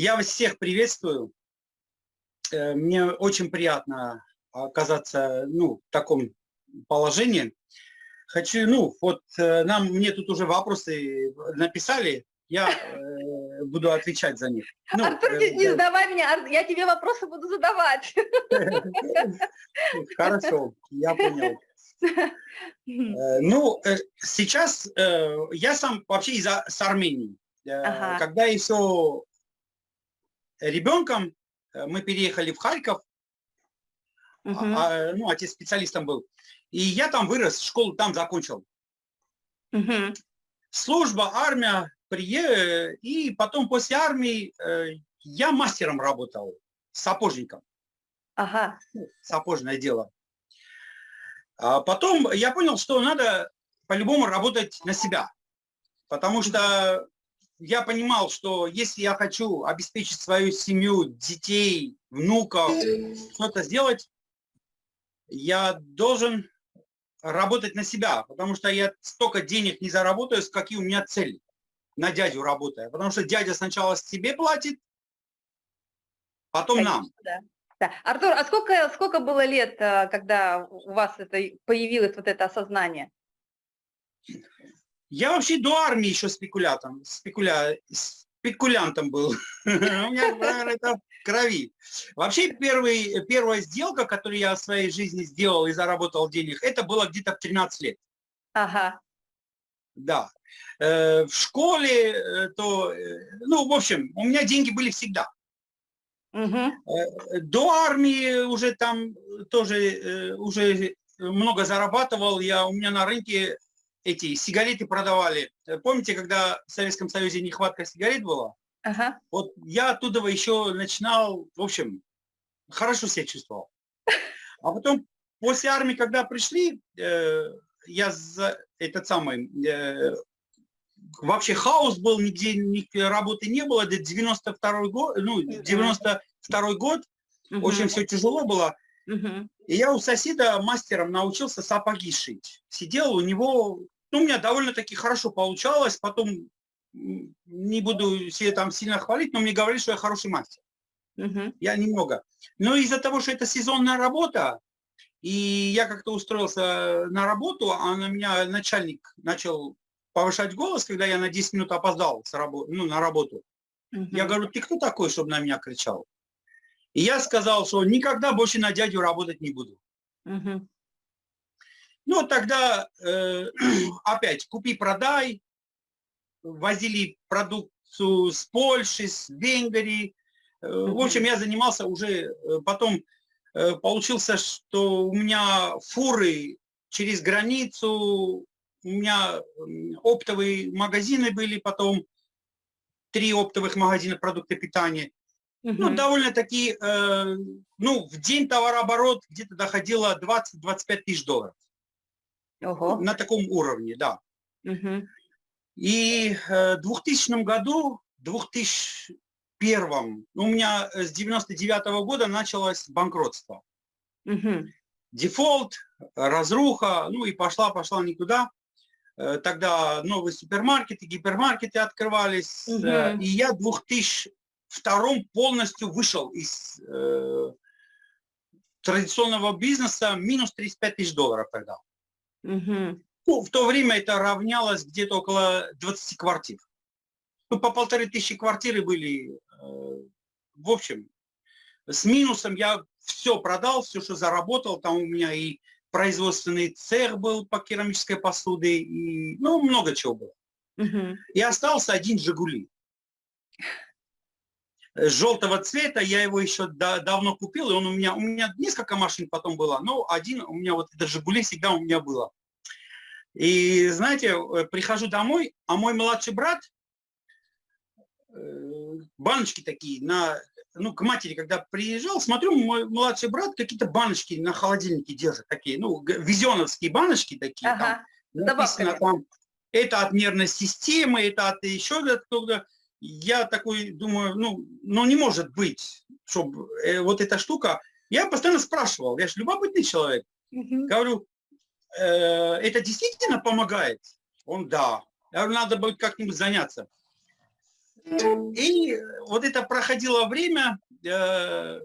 Я вас всех приветствую. Э, мне очень приятно оказаться ну, в таком положении. Хочу, ну, вот э, нам, мне тут уже вопросы написали, я э, буду отвечать за них. Ну, Артур, не, не задавай меня, я тебе вопросы буду задавать. Хорошо, я понял. Ну, сейчас я сам вообще из с Армении. Ага. Когда еще ребенком э, мы переехали в Харьков, угу. а, ну, отец специалистом был, и я там вырос, школу там закончил. Угу. Служба, армия, прие... и потом после армии э, я мастером работал, сапожником. Ага. Ну, сапожное дело. А потом я понял, что надо по-любому работать на себя. Потому что я понимал, что если я хочу обеспечить свою семью, детей, внуков, что-то сделать, я должен работать на себя, потому что я столько денег не заработаю, какие у меня цели на дядю работая. Потому что дядя сначала себе платит, потом Конечно, нам. Да. Да. Артур, а сколько, сколько было лет, э, когда у вас это появилось вот это осознание? Я вообще до армии еще спекулятом, спекуля, спекулянтом был. У меня, наверное, это в крови. Вообще первый, первая сделка, которую я в своей жизни сделал и заработал денег, это было где-то в 13 лет. Ага. Да. Э, в школе, э, то, э, ну, в общем, у меня деньги были всегда. Угу. До армии уже там тоже уже много зарабатывал. Я, у меня на рынке эти сигареты продавали. Э, помните, когда в Советском Союзе нехватка сигарет была? Ага. Вот я оттуда еще начинал, в общем, хорошо себя чувствовал. А потом после армии, когда пришли, э, я за этот самый, э, вообще хаос был, нигде ни работы не было, это 92 год, ну, 92 год, угу. очень все тяжело было. Угу. И я у соседа мастером научился сапоги шить. Сидел у него ну, у меня довольно-таки хорошо получалось, потом не буду себе там сильно хвалить, но мне говорили, что я хороший мастер. Угу. Я немного. Но из-за того, что это сезонная работа, и я как-то устроился на работу, а на меня начальник начал повышать голос, когда я на 10 минут опоздал с рабо ну, на работу. Угу. Я говорю, ты кто такой, чтобы на меня кричал? И я сказал, что никогда больше на дядю работать не буду. Угу. Ну, тогда э, опять купи-продай, возили продукцию с Польши, с Венгрии. Э, в общем, я занимался уже, э, потом э, получился, что у меня фуры через границу, у меня оптовые магазины были, потом три оптовых магазина продукты питания. Угу. Ну, довольно-таки, э, ну, в день товарооборот где-то доходило 20-25 тысяч долларов. Ого. Ну, на таком уровне, да. Угу. И э, в 2000 году, 2001, ну, у меня э, с 99 -го года началось банкротство. Угу. Дефолт, разруха, ну и пошла-пошла никуда э, тогда новые супермаркеты, гипермаркеты открывались. Угу. И я 2000, втором полностью вышел из э, традиционного бизнеса, минус 35 тысяч долларов продал. Угу. Ну, в то время это равнялось где-то около 20 квартир. Ну, по полторы тысячи квартиры были, э, в общем, с минусом я все продал, все, что заработал, там у меня и производственный цех был по керамической посуде, и, ну, много чего было. Угу. И остался один «Жигули». Желтого цвета, я его еще да, давно купил, и он у меня, у меня несколько машин потом было, но один у меня, вот это «Жигули» всегда у меня было. И, знаете, э, прихожу домой, а мой младший брат, э, баночки такие, на, ну, к матери, когда приезжал, смотрю, мой младший брат какие-то баночки на холодильнике держит, такие, ну, визионовские баночки такие, ага. там, написано там, это от нервной системы, это от еще откуда. Я такой думаю, ну, ну не может быть, чтобы э, вот эта штука. Я постоянно спрашивал, я же любопытный человек. Угу. Говорю, э, это действительно помогает? Он, да. Я говорю, надо будет как-нибудь заняться. И вот это проходило время, э,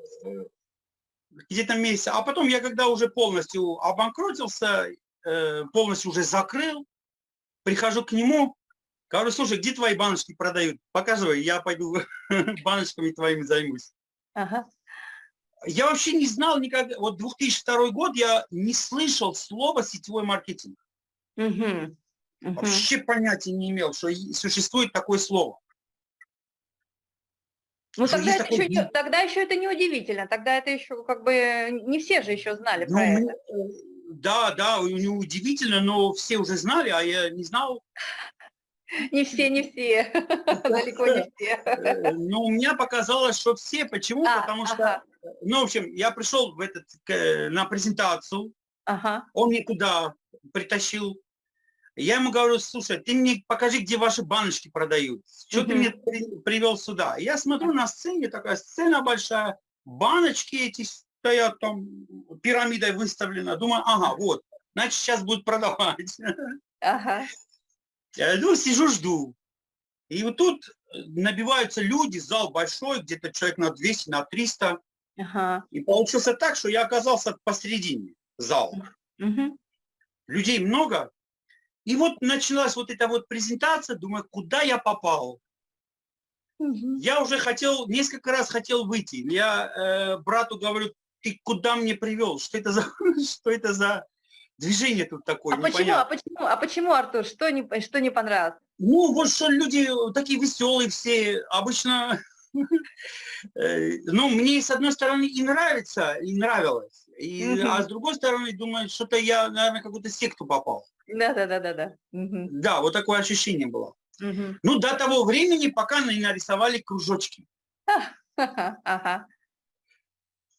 где-то месяц, а потом я когда уже полностью обанкротился, э, полностью уже закрыл, прихожу к нему, говорю, слушай, где твои баночки продают? Показывай, я пойду баночками твоими займусь. Ага. Я вообще не знал никогда, вот 2002 год я не слышал слова сетевой маркетинг. Угу. Угу. Вообще понятия не имел, что существует такое слово. Ну тогда, это такой... еще тогда еще это не удивительно, тогда это еще как бы не все же еще знали ну, про это. Э, да, да, не удивительно, но все уже знали, а я не знал. Не все, не все, далеко не все. Э, ну, у меня показалось, что все. Почему? А, Потому что, ну, в общем, я пришел в этот, на презентацию, ага. он мне туда притащил я ему говорю, слушай, ты мне покажи, где ваши баночки продают. Что -hmm. ты мне при, привел сюда? Я смотрю на сцене, такая сцена большая, баночки эти стоят там, пирамидой выставлена. Думаю, ага, вот, значит, сейчас будут продавать. Ага. Я ну, сижу, жду. И вот тут набиваются люди, зал большой, где-то человек на 200, на 300. Ага. И получился так, что я оказался посередине зала. Угу. Людей много, и вот началась вот эта вот презентация, думаю, куда я попал? Угу. Я уже хотел, несколько раз хотел выйти. Я э, брату говорю, ты куда мне привел? Что это за, что это за движение тут такое? А почему, а почему, а почему, Артур, что не, что не понравилось? Ну, вот что люди такие веселые все, обычно, э, ну, мне с одной стороны и нравится, и нравилось, и, угу. а с другой стороны думаю, что-то я, наверное, какую-то секту попал. Да, да, да, да, да. Угу. Да, вот такое ощущение было. Угу. Ну, до того времени, пока не нарисовали кружочки. Ага.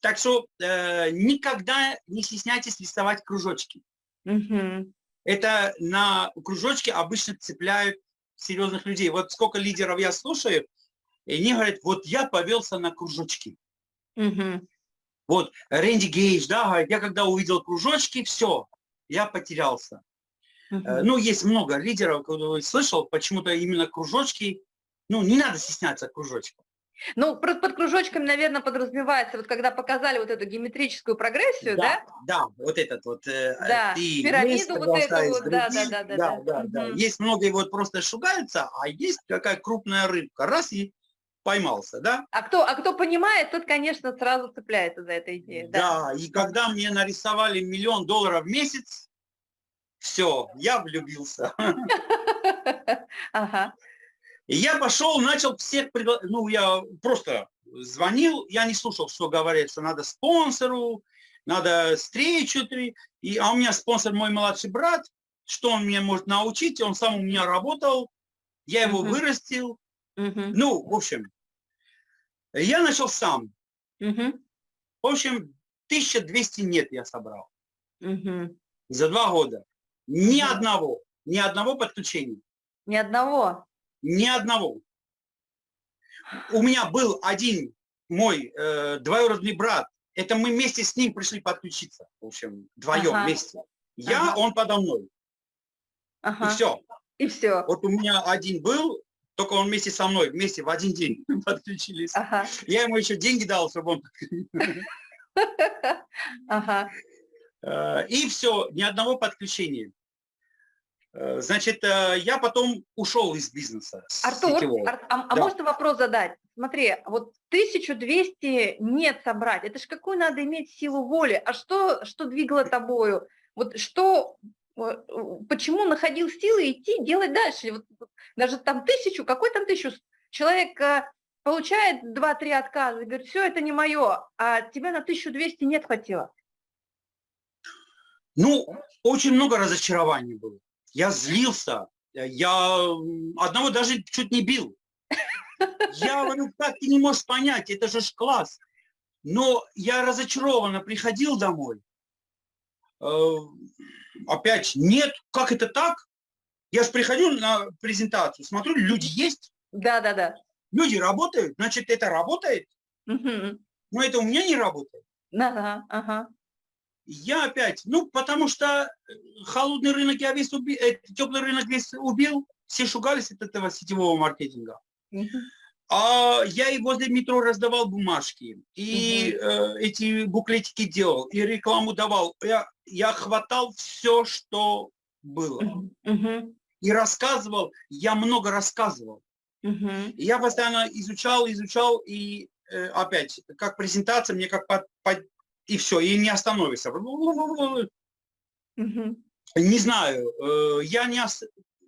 Так что э, никогда не стесняйтесь рисовать кружочки. Угу. Это на кружочки обычно цепляют серьезных людей. Вот сколько лидеров я слушаю, и они говорят, вот я повелся на кружочки. Угу. Вот Рэнди Гейдж, да, говорит, я когда увидел кружочки, все, я потерялся. Uh Ну, есть много лидеров, кто слышал, почему-то именно кружочки, ну, не надо стесняться кружочков. Ну, под, под кружочками, наверное, подразумевается, вот когда показали вот эту геометрическую прогрессию, да? Да, да вот этот вот. Э, да, ты пирамиду вот эту вот, да, да, да, да. да, да, да. Угу. Есть многие вот просто шугаются, а есть какая крупная рыбка, раз и поймался, да? А кто, а кто понимает, тот, конечно, сразу цепляется за эту идею. Да, да и когда мне нарисовали миллион долларов в месяц, все, я влюбился. Ага. И я пошел, начал всех приглашать, ну, я просто звонил, я не слушал, что говорят, что надо спонсору, надо встречу, и, а у меня спонсор мой младший брат, что он меня может научить, он сам у меня работал, я его uh -huh. вырастил, uh -huh. ну, в общем, я начал сам. Uh -huh. В общем, 1200 нет я собрал uh -huh. за два года. Ни да. одного, ни одного подключения. Ни одного? Ни одного. У меня был один мой э, двоюродный брат. Это мы вместе с ним пришли подключиться. В общем, вдвоем ага. вместе. Я, ага. он подо мной. Ага. И все. И все. Вот у меня один был, только он вместе со мной, вместе в один день подключились. Ага. Я ему еще деньги дал, чтобы он... Ага. Э, и все, ни одного подключения. Э, значит, э, я потом ушел из бизнеса. Артур, Ар, а, а да. а можно вопрос задать? Смотри, вот 1200 нет собрать, это же какую надо иметь силу воли? А что, что двигало тобою? Вот что, почему находил силы идти, делать дальше? Вот, даже там тысячу, какой там тысячу? Человек получает 2-3 отказа и говорит, все, это не мое, а тебя на 1200 нет хватило. Ну, очень много разочарований было. Я злился, я одного даже чуть не бил. Я говорю, как ты не можешь понять, это же класс. Но я разочарованно приходил домой. Э, опять, нет, как это так? Я же приходил на презентацию, смотрю, люди есть. Да, да, да. Люди работают, значит, это работает. Угу. Но это у меня не работает. Ага, ага. Я опять, ну, потому что э, холодный рынок я весь убил, э, теплый рынок весь убил, все шугались от этого сетевого маркетинга. А я и возле метро раздавал бумажки, и угу. э, эти буклетики делал, и рекламу давал. Я, я хватал все, что было. Угу. И рассказывал, я много рассказывал. Я постоянно изучал, изучал, и э, опять, как презентация, мне как под, под, и все, и не остановишься. Угу. Не знаю, э, я не... Ос...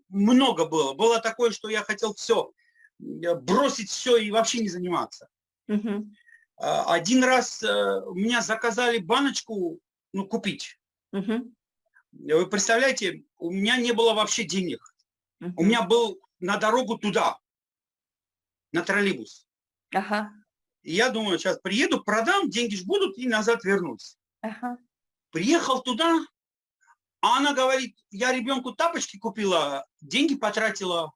Много было. Было такое, что я хотел все бросить все и вообще не заниматься. Угу. Один раз э, у меня заказали баночку, ну, купить. Угу. Вы представляете, у меня не было вообще денег. Угу. У меня был на дорогу туда, на троллейбус. Ага. И я думаю, сейчас приеду, продам, деньги ж будут, и назад вернусь. Ага. Приехал туда, а она говорит, я ребенку тапочки купила, деньги потратила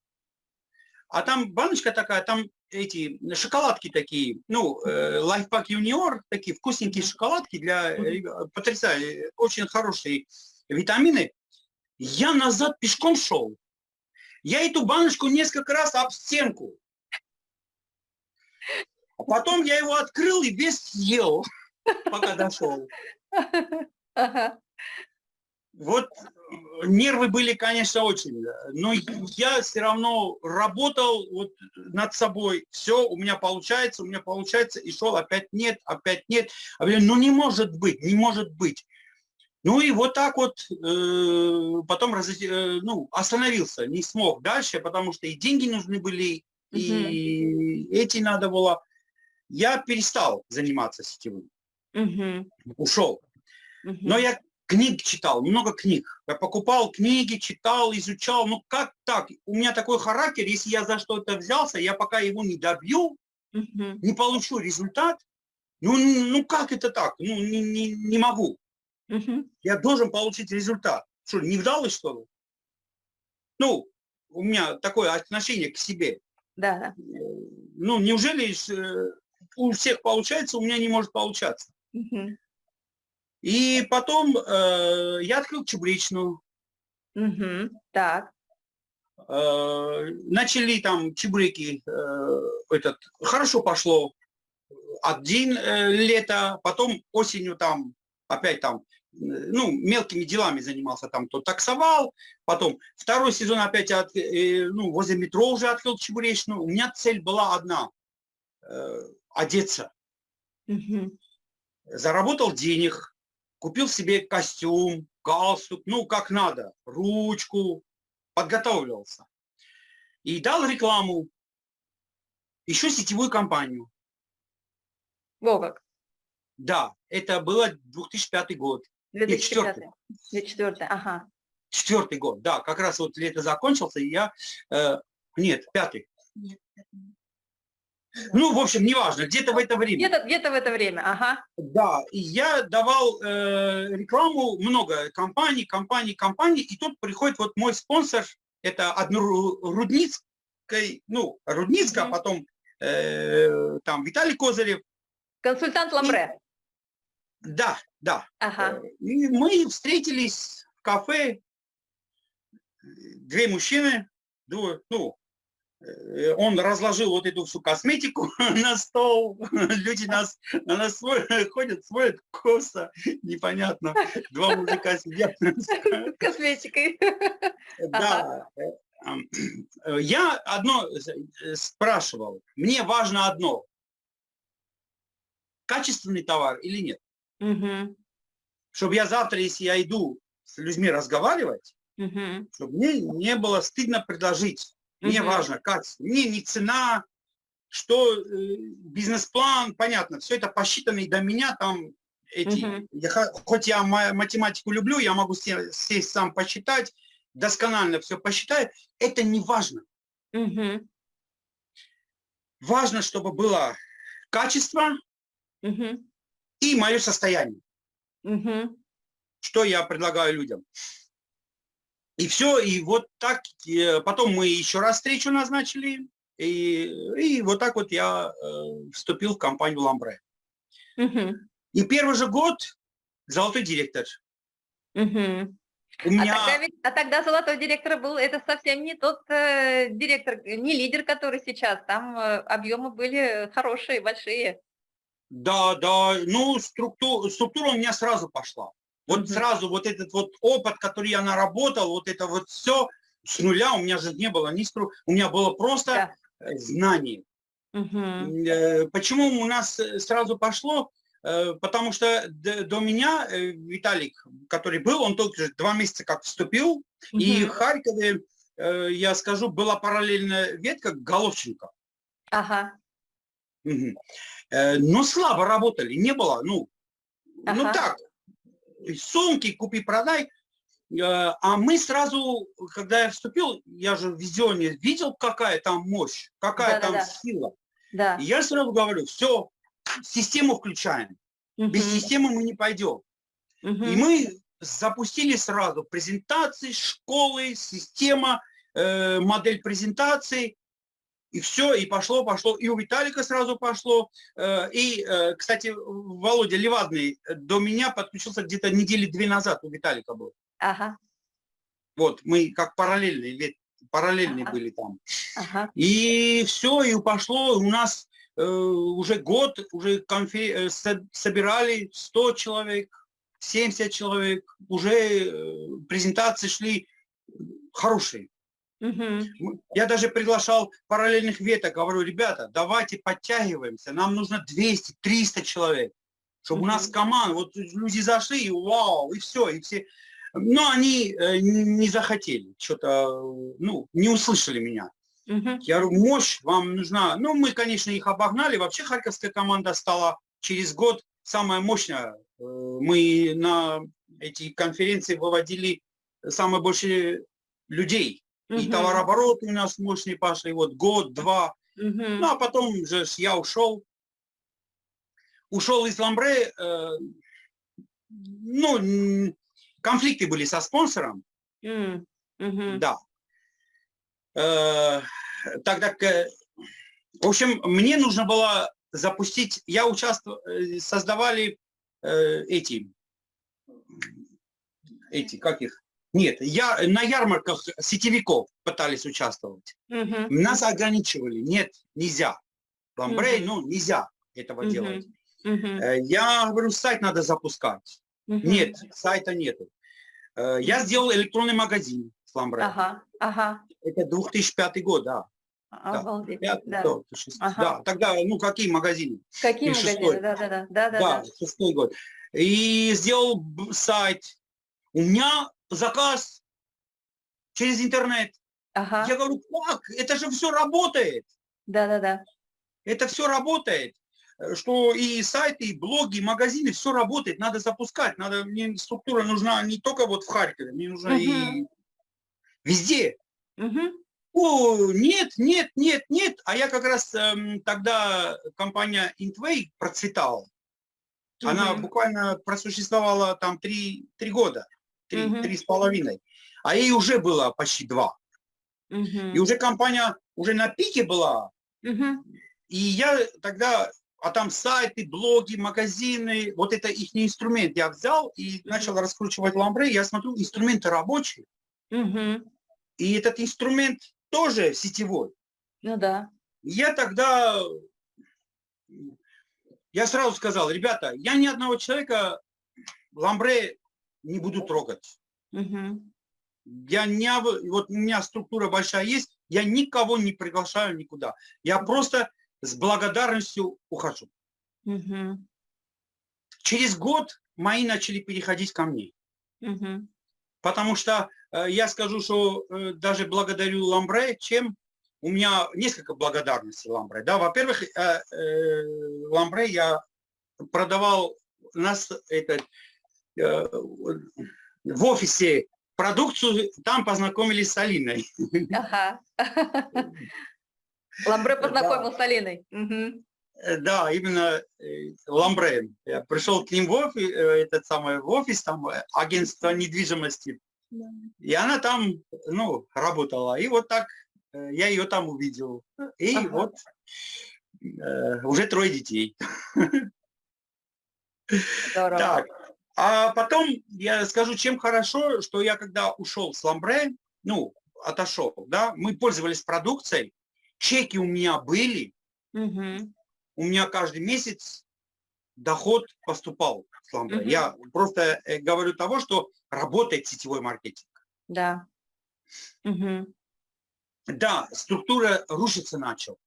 а там баночка такая, там эти шоколадки такие, ну, э, лайфпак юниор, такие вкусненькие шоколадки для потрясающие, очень хорошие витамины. Я назад пешком шел. Я эту баночку несколько раз об стенку. А потом я его открыл и весь съел, пока дошел. Вот нервы были, конечно, очень, но я все равно работал вот над собой, все у меня получается, у меня получается, и шел опять нет, опять нет. А я, ну не может быть, не может быть. Ну и вот так вот э, потом раз, э, ну, остановился, не смог дальше, потому что и деньги нужны были, и угу. эти надо было. Я перестал заниматься сетевым, угу. ушел. Угу. Но я книг читал, много книг. Я покупал книги, читал, изучал. Ну как так? У меня такой характер, если я за что-то взялся, я пока его не добью, угу. не получу результат, ну, ну как это так? Ну не, не, не могу. Угу. Я должен получить результат. Что, не вдалось что ли? Ну, у меня такое отношение к себе. Да. Ну, неужели э, у всех получается, у меня не может получаться? Угу. И потом э, я открыл чебуречную. Угу, так. Э, начали там чебуреки, э, этот, хорошо пошло. Один э, лето, потом осенью там опять там, ну, мелкими делами занимался, там то таксовал, потом второй сезон опять от, э, ну, возле метро уже открыл чебуречную. У меня цель была одна э, – одеться. Угу. Заработал денег, купил себе костюм, галстук, ну, как надо, ручку, подготовился. И дал рекламу, еще сетевую компанию. Во как. Да, это было 2005 год. 2005. 2004, ага. Четвертый год, да, как раз вот лето закончился, и я, э, нет, пятый. Нет, ну, в общем, неважно, где-то в это время. Где-то где, -то, в это время, ага. Да, и я давал э, рекламу, много компаний, компаний, компаний, и тут приходит вот мой спонсор, это одно Рудницкой, ну, Рудницкая, -hmm. потом э, там Виталий Козырев. Консультант Ламбре. Да, да. Ага. Э, и мы встретились в кафе, две мужчины, двое, ну, Э, он разложил вот эту всю косметику на стол, люди нас, на нас смотрят, ходят, смотрят, косо, непонятно, два мужика сидят. С косметикой. Да. Э, я одно э, спрашивал, мне важно одно, качественный товар или нет. Угу. Чтобы я завтра, если я иду с людьми разговаривать, угу. чтобы мне не было стыдно предложить мне важно качество. Мне не цена, что э, бизнес-план, понятно, все это посчитано и до меня там эти, угу. я, хоть я математику люблю, я могу сесть сам посчитать, досконально все посчитаю, это не важно. Угу. Важно, чтобы было качество угу. и мое состояние. Угу. Что я предлагаю людям. И все, и вот так, потом мы еще раз встречу назначили, и, и вот так вот я э, вступил в компанию Ламбре. Угу. И первый же год золотой директор. Угу. У меня... а, тогда ведь, а тогда золотой директор был, это совсем не тот э, директор, не лидер, который сейчас. Там э, объемы были хорошие, большие. Да, да, ну структура, структура у меня сразу пошла. Вот сразу вот этот вот опыт, который я наработал, вот это вот все с нуля, у меня же не было ни стру, у меня было просто да. знание. Mm Почему у нас сразу пошло? Э, потому что до меня э, Виталик, который был, он только два месяца как вступил, угу. и в Харькове, э, я скажу, была параллельная ветка Головченко. Ага. Угу. Но слабо работали, не было, ну, ну ага. ну так, сумки купи-продай. А мы сразу, когда я вступил, я же в визионе видел, какая там мощь, какая да, там да, да. сила. Да. И я сразу говорю, все, систему включаем. Угу. Без системы мы не пойдем. Угу. И мы запустили сразу презентации, школы, система, э, модель презентации. И все, и пошло, пошло. И у Виталика сразу пошло. Э, и, э, кстати, Володя Левадный до меня подключился где-то недели две назад у Виталика был. Ага. Вот, мы как параллельные, параллельные ага. были там. Ага. И все, и пошло. У нас Э, уже год, уже конфер... Э, собирали 100 человек, 70 человек, уже презентации шли хорошие. Угу. Я даже приглашал параллельных веток, говорю, ребята, давайте подтягиваемся, нам нужно 200-300 человек, чтобы угу. у нас команда, вот люди зашли, и вау, и все, и все. Но они не захотели, что-то, ну, не услышали меня. Угу. Я говорю, мощь вам нужна. Ну, мы, конечно, их обогнали. Вообще Харьковская команда стала через год самая мощная. Э, мы на эти конференции выводили самое больше людей. Угу. И товарооборот у нас мощный пошли. Вот год, два. Угу. Ну, а потом же я ушел. Ушел из Ламбре. Э, ну, конфликты были со спонсором. Угу. Да. Э, тогда, в общем, мне нужно было запустить, я участвовал, э, создавали э, эти, эти, как их, нет, я на ярмарках сетевиков пытались участвовать. Угу. Нас ограничивали, нет, нельзя. Ламбрей, угу. ну, нельзя этого угу. делать. Угу. Я говорю, сайт надо запускать. Угу. Нет, сайта нету. Я сделал электронный магазин с Ламбрей. Ага, ага. Это 2005 год, да. Обалдеть. Да, да. Да, ага. да, тогда, ну, какие магазины? Какие магазины, да, да, да, да, да. шестой год. И сделал сайт. У меня заказ через интернет. Ага. Я говорю, как? Это же все работает. Да, да, да. Это все работает. Что и сайты, и блоги, и магазины, все работает. Надо запускать. Надо, мне структура нужна не только вот в Харькове, мне нужна угу. и везде. Угу. О, нет, нет, нет, нет. А я как раз эм, тогда компания Intway процветала. Угу. Она буквально просуществовала там три, три года, три, угу. три с половиной. А ей уже было почти два. Угу. И уже компания уже на пике была. Угу. И я тогда, а там сайты, блоги, магазины, вот это их инструмент я взял и начал раскручивать ламбре. Я смотрю, инструменты рабочие. Угу. И этот инструмент тоже сетевой. Ну да. Я тогда, я сразу сказал, ребята, я ни одного человека ламбре не буду трогать. Угу. Я не, вот у меня структура большая есть, я никого не приглашаю никуда. Я просто с благодарностью ухожу. Угу. Через год мои начали переходить ко мне. Угу. Потому что Э, я скажу, что э, даже благодарю Ламбре, чем у меня несколько благодарностей Ламбре. Да, во-первых, э, Ламбре я продавал нас это, в офисе продукцию, там познакомились с Алиной. Ага. Ламбре познакомил да. с Алиной. Да, именно Ламбре. Я пришел к ним в офис, этот самый в офис, там агентство недвижимости. И она там, ну, работала. И вот так э, я ее там увидел. И ага. вот э, уже трое детей. Здорово. Так, А потом я скажу, чем хорошо, что я когда ушел с Ламбре, ну, отошел, да, мы пользовались продукцией, чеки у меня были, угу. у меня каждый месяц доход поступал с Ламбре. Угу. Я просто э, говорю того, что работает сетевой маркетинг. Да. Угу. Да, структура рушиться начал.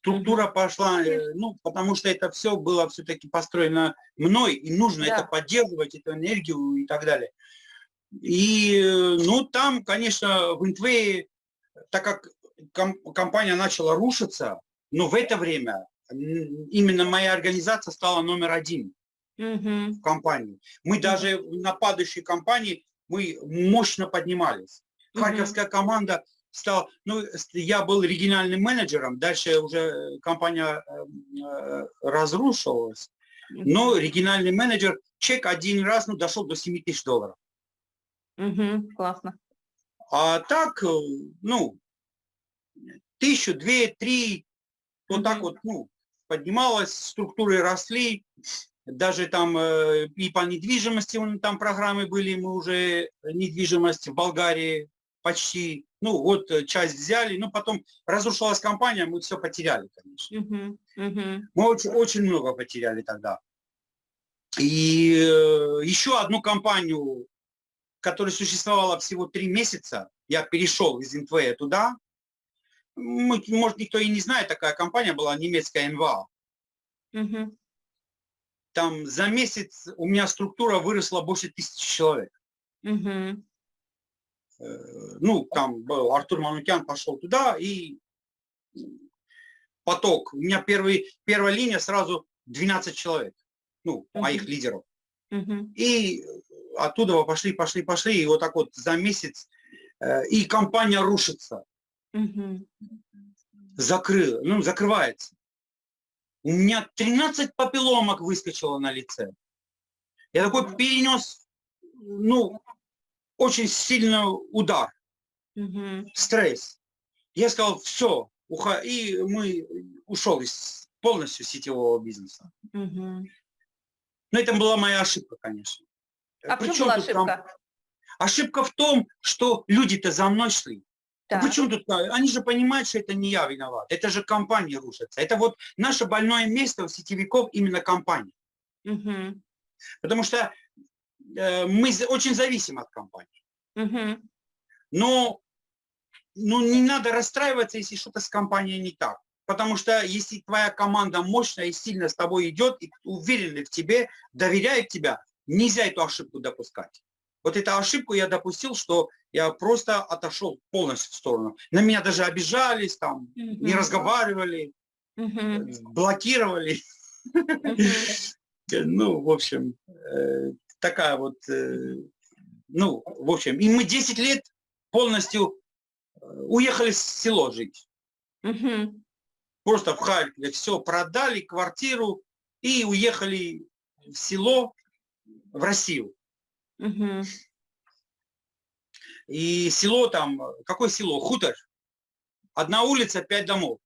Структура пошла, э, ну, потому что это все было все-таки построено мной, и нужно да. это поддерживать, эту энергию и так далее. И, ну, там, конечно, в Интвее, так как компания начала рушиться, но в это время именно моя организация стала номер один угу. в компании. Мы даже на падающей компании, мы мощно поднимались. Харьковская команда стала, ну, я был региональным менеджером, дальше уже компания э, разрушилась, но региональный менеджер, чек один раз, ну, дошел до 7 тысяч долларов. Угу, классно. А так, э, ну, тысячу, две, три, вот так вот, ну, поднималась, структуры росли, даже там э, и по недвижимости там программы были, мы уже недвижимость в Болгарии почти, ну вот э, часть взяли, но потом разрушилась компания, мы все потеряли, конечно. Uh -huh, uh -huh. Мы очень, очень много потеряли тогда. И э, еще одну компанию, которая существовала всего три месяца, я перешел из НТВ туда, может, никто и не знает, такая компания была, немецкая НВА. Угу. Там за месяц у меня структура выросла больше тысячи человек. Угу. Ну, там был Артур Манукян пошел туда, и поток. У меня первый, первая линия сразу 12 человек, ну, угу. моих лидеров. Угу. И оттуда пошли, пошли, пошли, и вот так вот за месяц, э, и компания рушится. Угу. Закрыл, ну, закрывается. У меня 13 папилломок выскочило на лице. Я такой перенес, ну, очень сильный удар, угу. стресс. Я сказал, все, уха... и мы ушел из полностью сетевого бизнеса. Угу. Но это была моя ошибка, конечно. А Причем была ошибка? Там... Ошибка в том, что люди-то за мной шли. Да. Почему тут? Они же понимают, что это не я виноват. Это же компания рушится. Это вот наше больное место у сетевиков именно компания. Угу. Потому что э, мы очень зависим от компании. Угу. Но ну, не надо расстраиваться, если что-то с компанией не так. Потому что если твоя команда мощная и сильно с тобой идет, и уверены в тебе, доверяет тебя, нельзя эту ошибку допускать. Вот эту ошибку я допустил, что я просто отошел полностью в сторону. На меня даже обижались, там, угу. не разговаривали, угу. блокировали. Угу. Ну, в общем, э, такая вот, э, ну, в общем, и мы 10 лет полностью э, уехали в село жить. Угу. Просто в Харькове все продали, квартиру и уехали в село, в Россию. Угу. И село там, какое село? Хутор. Одна улица, пять домов.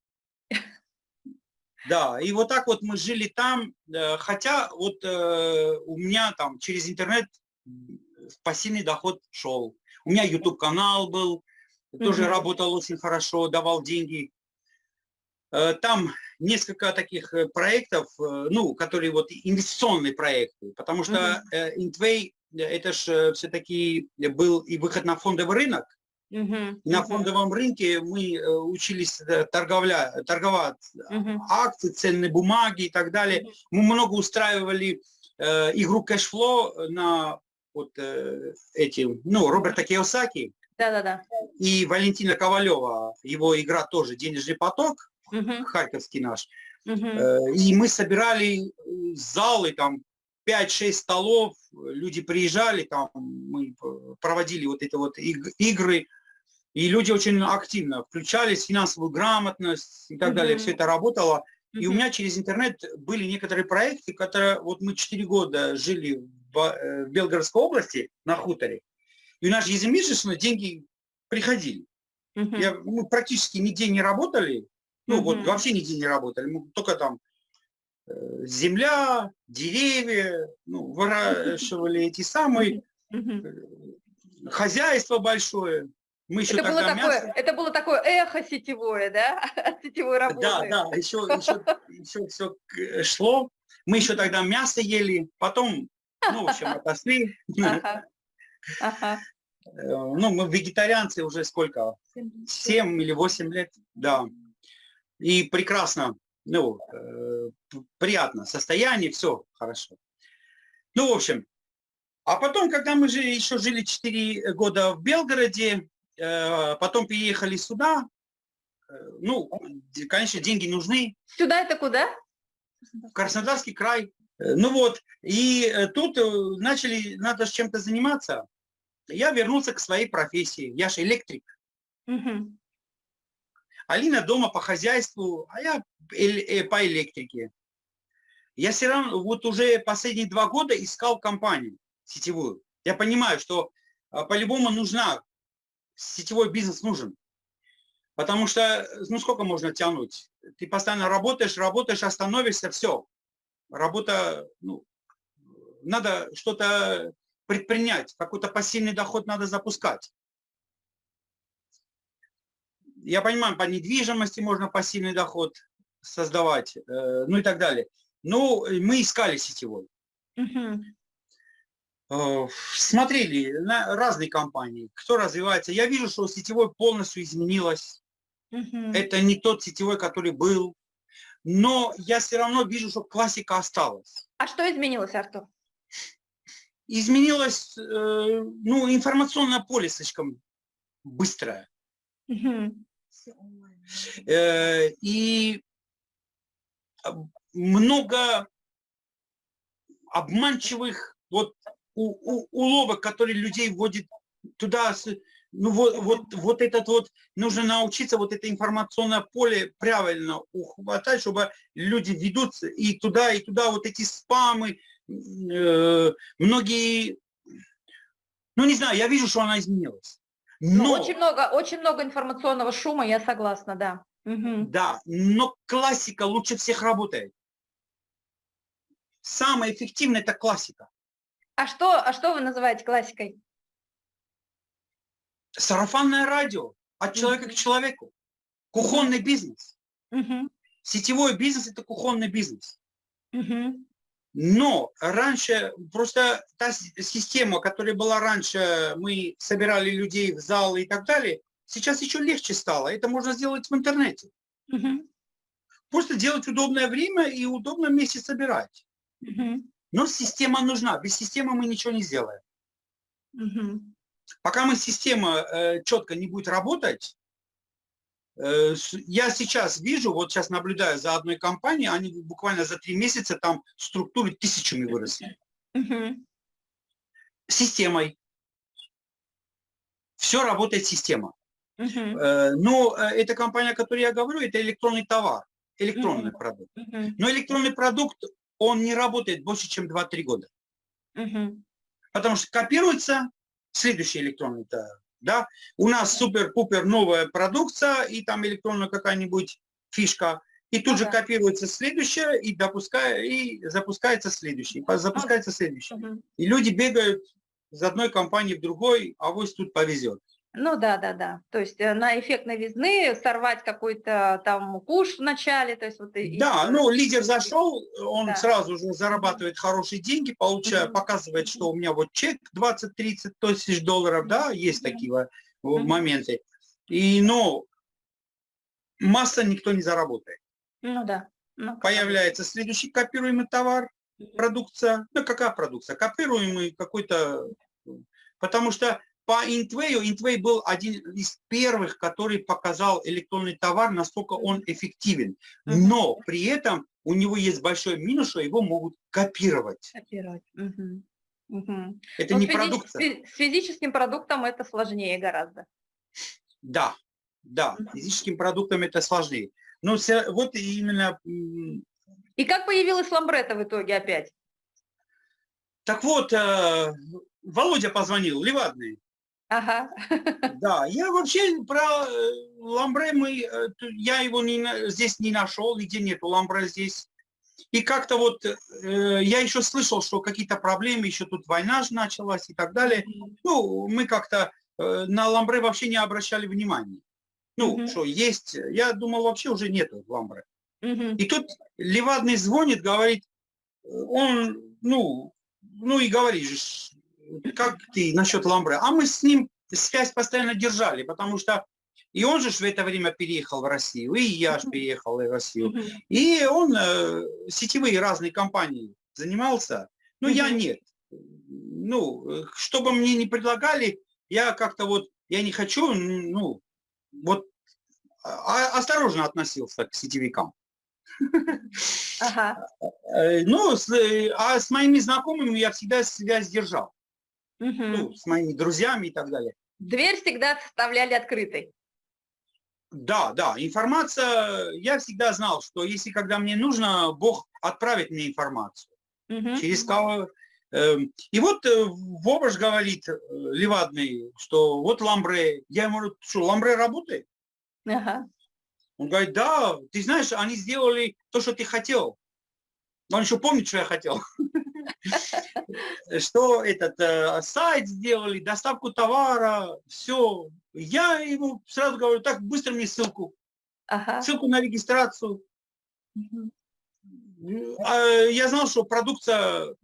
Да, и вот так вот мы жили там, э, хотя вот э, у меня там через интернет пассивный доход шел. У меня YouTube канал был, тоже mm работал очень хорошо, давал деньги. Э, там несколько таких проектов, ну, которые вот инвестиционные проекты, потому что mm Intway это же все-таки был и выход на фондовый рынок. -huh. На фондовом рынке мы э, учились э, торговля, торговать -huh. акции, ценные бумаги и так далее. -huh. Мы много устраивали э, игру кэшфло на вот э, эти, ну, Роберта Киосаки да-да-да. и Валентина Ковалева. Его игра тоже «Денежный поток», -huh. харьковский наш. -huh. э, и мы собирали залы, там 5-6 столов, люди приезжали, там мы проводили вот эти вот игры, и люди очень активно включались, финансовую грамотность и так mm -hmm. далее, все это работало. Mm -hmm. И у меня через интернет были некоторые проекты, которые, вот мы 4 года жили в, э, в Белгородской области на хуторе, и у нас ежемесячно деньги приходили. Mm -hmm. Я, мы практически нигде не работали, ну mm -hmm. вот вообще нигде не работали, мы только там э, земля, деревья, ну, выращивали эти самые, э, хозяйство большое. Мы еще это, было такое, мясо... это было такое эхо сетевое, да, сетевой работы. Да, да, еще, еще, еще все шло. Мы еще тогда мясо ели, потом, ну, в общем, отошли. Ага. Ага. Ну, мы вегетарианцы уже сколько? Семь или восемь лет, да. И прекрасно, ну, э, приятно, состояние, все хорошо. Ну, в общем, а потом, когда мы же еще жили 4 года в Белгороде, э, потом переехали сюда, э, ну, конечно, деньги нужны. Сюда это куда? В Краснодарский край. Э, ну вот, и э, тут э, начали, надо чем-то заниматься. Я вернулся к своей профессии. Я же электрик. Угу. Алина дома по хозяйству, а я по электрике. Я все равно вот уже последние два года искал компанию сетевую. Я понимаю, что а, по-любому нужна, сетевой бизнес нужен. Потому что, ну сколько можно тянуть? Ты постоянно работаешь, работаешь, остановишься, все. Работа, ну, надо что-то предпринять, какой-то пассивный доход надо запускать. Я понимаю, по недвижимости можно пассивный доход создавать, э, ну и так далее. Но мы искали сетевой. Угу. Смотрели на разные компании, кто развивается. Я вижу, что сетевой полностью изменилось. Угу. Это не тот сетевой, который был. Но я все равно вижу, что классика осталась. А что изменилось, Артур? Изменилось, э, ну, информационное поле слишком быстрое. Угу. И много обманчивых вот у, у, уловок, которые людей вводят туда, ну вот, вот, вот этот вот, нужно научиться вот это информационное поле правильно ухватать, чтобы люди ведутся и туда, и туда, вот эти спамы, э, многие, ну не знаю, я вижу, что она изменилась. Ну, но... Ну, очень много, очень много информационного шума, я согласна, да. Угу. Да, но классика лучше всех работает. Самое эффективное это классика. А что, а что вы называете классикой? Сарафанное радио от человека к человеку. Кухонный бизнес. Угу. Сетевой бизнес это кухонный бизнес. Угу. Но раньше, просто та система, которая была раньше, мы собирали людей в зал и так далее, сейчас еще легче стало. Это можно сделать в интернете. Угу. Просто делать удобное время и удобном месте собирать. Угу. Но система нужна. Без системы мы ничего не сделаем. Угу. Пока мы система э, четко не будет работать, э, я сейчас вижу, вот сейчас наблюдаю за одной компанией, они буквально за три месяца там структуры тысячами выросли. Угу. Системой. Все работает система. Угу. Э, но э, эта компания, о которой я говорю, это электронный товар, электронный угу. продукт. Угу. Но электронный продукт, он не работает больше, чем 2-3 года. Угу. Потому что копируется следующий электронный товар. Да? У нас супер-пупер новая продукция, и там электронная какая-нибудь фишка, и тут ага. же копируется следующее, и, допуская, и запускается следующий, запускается следующий. Угу. И люди бегают из одной компании в другой, а вот тут повезет. Ну да, да, да. То есть э, на эффект новизны сорвать какой-то там куш в начале, то есть вот. Да, и... ну лидер зашел, он да. сразу же зарабатывает хорошие деньги, получая, угу. показывает, что у меня вот чек 20-30 тысяч долларов, да, есть такие угу. моменты. И, но масса никто не заработает. Ну да. Ну, Появляется следующий копируемый товар, продукция. Ну какая продукция? Копируемый какой-то... Потому что по Интвею, Интвей был один из первых, который показал электронный товар, насколько он эффективен. Но при этом у него есть большой минус, что его могут копировать. Копировать. Угу. Угу. Это Но не продукция. С физическим продуктом это сложнее гораздо. Да, да, физическим продуктом это сложнее. Но вот именно... И как появилась ламбрета в итоге опять? Так вот, э, Володя позвонил, Левадный. Ага. Да, я вообще про э, ламбре, мы, э, я его не, здесь не нашел, где нету ламбре здесь. И как-то вот э, я еще слышал, что какие-то проблемы, еще тут война же началась и так далее. Ну, мы как-то э, на ламбре вообще не обращали внимания. Ну, mm -hmm. что есть, я думал, вообще уже нету ламбре. Mm -hmm. И тут Левадный звонит, говорит, он, ну, ну и говоришь, как ты насчет ламбре? А мы с ним связь постоянно держали, потому что и он же в это время переехал в Россию, и я же переехал в Россию. И он э, сетевые разные компании занимался, но я нет. Ну, чтобы мне не предлагали, я как-то вот, я не хочу, ну, вот а, осторожно относился к сетевикам. Ага. Э, ну, с, а с моими знакомыми я всегда связь держал. Угу. Ну, с моими друзьями и так далее. Дверь всегда оставляли открытой. Да, да, информация, я всегда знал, что если когда мне нужно, Бог отправит мне информацию. Угу. Через кого... Эм, и вот э, Вобаш говорит, э, Левадный, что вот Ламбре, я ему говорю, что Ламбре работает? Ага. Он говорит, да, ты знаешь, они сделали то, что ты хотел. Но он еще помнит, что я хотел. Что этот э, сайт сделали, доставку товара, все. Я ему сразу говорю, так, быстро мне ссылку. Ссылку на регистрацию. А, я знал, что продукция,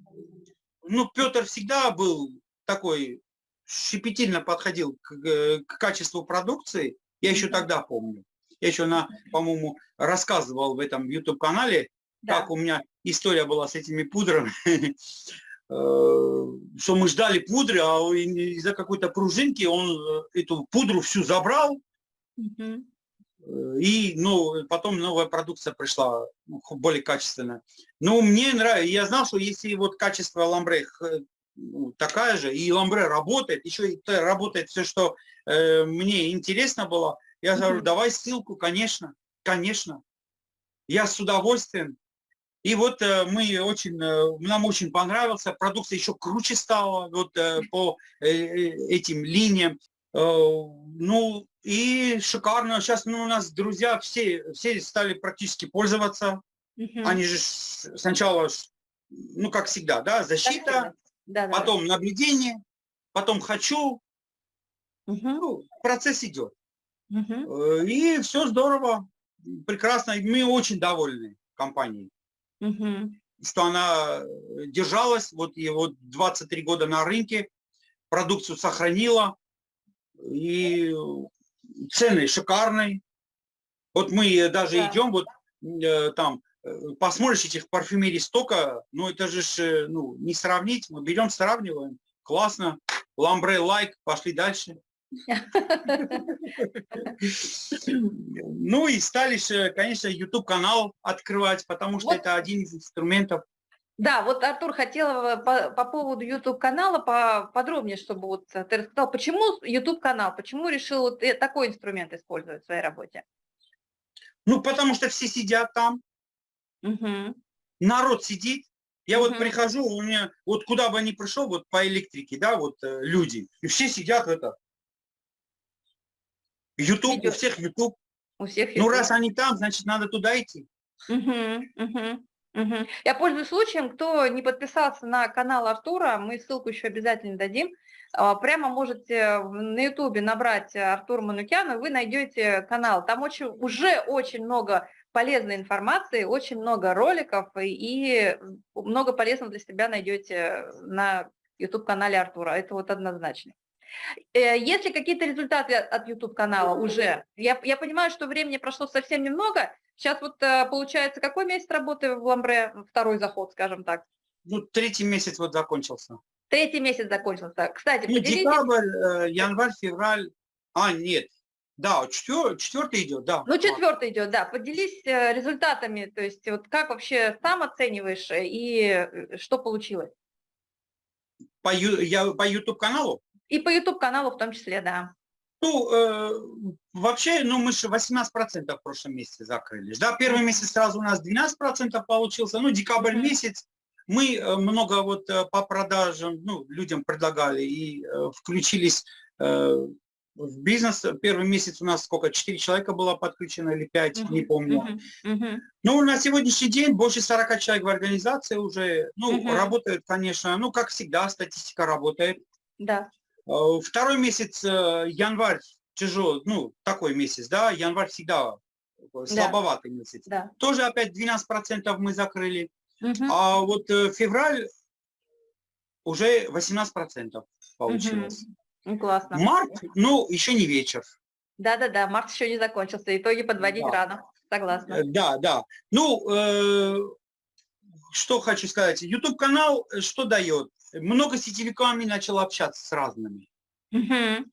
ну, Петр всегда был такой, щепетильно подходил к, к качеству продукции. Я еще тогда помню. Я еще, на, по-моему, рассказывал в этом YouTube-канале, да. как у меня история была с этими пудрами, э, что мы ждали пудры, а из-за какой-то пружинки он э, эту пудру всю забрал, угу. и ну, потом новая продукция пришла, ну, более качественная. Но мне нравится, я знал, что если вот качество ламбре ну, такая же, и ламбре работает, еще и работает все, что э, мне интересно было, я говорю, давай ссылку, конечно, конечно. Я с удовольствием. И вот э, мы очень, э, нам очень понравился, продукция еще круче стала вот э, по этим линиям. Ну и шикарно. Сейчас ну, у нас друзья все, все стали практически пользоваться. Угу. Они же сначала, ну как всегда, да, защита, да, да, потом да. наблюдение, потом хочу. Угу. Ну, процесс идет. Угу. И все здорово, прекрасно. Мы очень довольны компанией, угу. что она э, держалась, вот и вот 23 года на рынке, продукцию сохранила, и цены шикарные. Вот мы даже да. идем, вот там, посмотришь этих парфюмерий столько, ну это же ну, не сравнить, мы берем, сравниваем, классно, ламбре лайк, пошли дальше. Ну и стали, конечно, YouTube-канал открывать, потому что вот. это один из инструментов. Да, вот Артур хотел э, по, по поводу YouTube-канала подробнее, чтобы вот ты рассказал, почему YouTube-канал, почему решил вот э, такой инструмент использовать в своей работе? Ну, потому что все сидят там, угу. народ сидит, я вот прихожу, у меня, вот куда бы ни пришел, вот по электрике, да, вот э, люди, и все сидят это, YouTube, у всех YouTube. У всех YouTube. Ну, раз они там, значит, надо туда идти. Угу, угу. Угу. Я пользуюсь случаем, кто не подписался на канал Артура, мы ссылку еще обязательно дадим. А, прямо можете на ютубе набрать Артур Манукян, и вы найдете канал. Там очень, уже очень много полезной информации, очень много роликов, и много полезного для себя найдете на YouTube-канале Артура. Это вот однозначно. Э, есть ли какие-то результаты от YouTube-канала уже? Я, я понимаю, что времени прошло совсем немного. Сейчас вот э, получается, какой месяц работы в Ламбре? Второй заход, скажем так. Ну, третий месяц вот закончился. Третий месяц закончился. Кстати, ну, поделитесь... Декабрь, э, январь, февраль. А, нет. Да, четвер... четвертый идет, да. Ну, четвертый идет, да. Поделись результатами, то есть вот как вообще сам оцениваешь и что получилось? По, я, по YouTube-каналу? И по YouTube-каналу в том числе, да. Ну, э, вообще, ну, мы же 18% в прошлом месяце закрылись. Да, первый месяц сразу у нас 12% получился. Ну, декабрь месяц мы э, много вот э, по продажам, ну, людям предлагали и э, включились э, в бизнес первый месяц у нас сколько, 4 человека было подключено или 5, uh -huh, не помню. Uh -huh, uh -huh. Ну, на сегодняшний день больше 40 человек в организации уже, ну, uh -huh. работают, конечно, ну, как всегда, статистика работает. Да. Э, второй месяц, э, январь, тяжелый, ну, такой месяц, да, январь всегда слабоватый да. месяц. Да. Тоже опять 12% мы закрыли. -huh. А вот э, февраль уже 18% получилось. Ну, классно. Март, ну, еще не вечер. Да-да-да, март еще не закончился, итоги подводить да. рано, согласна. Да, да. Ну, э, что хочу сказать. YouTube-канал что дает? Много сетевиками начал общаться с разными. Угу.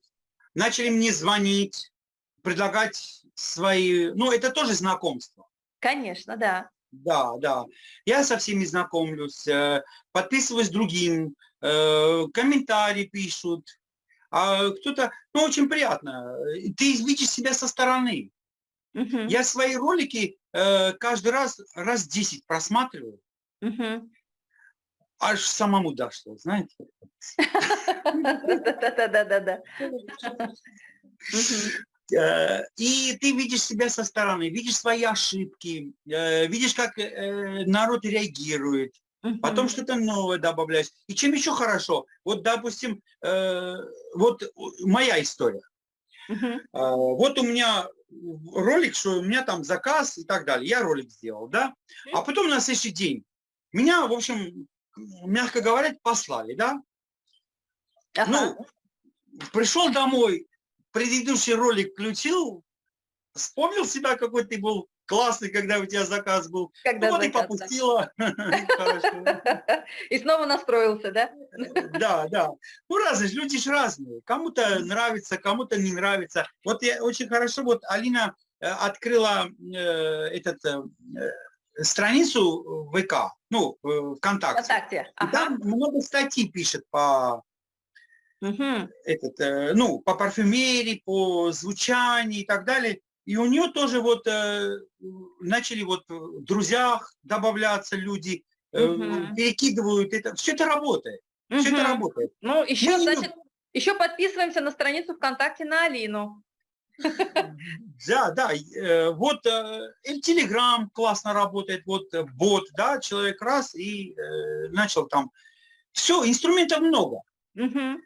Начали мне звонить, предлагать свои... Ну, это тоже знакомство. Конечно, да. Да, да. Я со всеми знакомлюсь, э, подписываюсь другим, комментарии пишут, а кто-то, ну, очень приятно, ты видишь себя со стороны. Uh Я свои ролики э, каждый раз раз 10 просматриваю. Uh Аж самому дошло, знаете. Да-да-да-да-да. Э, и ты видишь себя со стороны, видишь свои ошибки, э, видишь, как э, народ реагирует, потом что-то новое добавляешь. И чем еще хорошо, вот, допустим, вот моя история. Вот у меня ролик, что у меня там заказ и так далее. Я ролик сделал, да? А потом на следующий день меня, в общем, мягко говоря, послали, да? Ага. Ну, пришел домой, предыдущий ролик включил, вспомнил себя, какой ты был классный, когда у тебя заказ был. Когда ну, вот и попустила. И снова настроился, да? Да, да. Ну, разные, люди же разные. Кому-то нравится, кому-то не нравится. Вот я очень хорошо, вот Алина э, открыла э, этот э, страницу ВК, ну, ВКонтакте. ВКонтакте. Ага. Там много статей пишет по угу. этот, ну, по парфюмерии, по звучанию и так далее. И у нее тоже вот э, начали вот в друзьях добавляться люди, э, угу. перекидывают это. Все это работает. Угу. Все это работает. Ну, еще, Мы значит, еще подписываемся на страницу ВКонтакте на Алину. Да, да, э, вот э, Telegram классно работает, вот э, бот, да, человек раз и начал там. Все, инструментов много. Угу.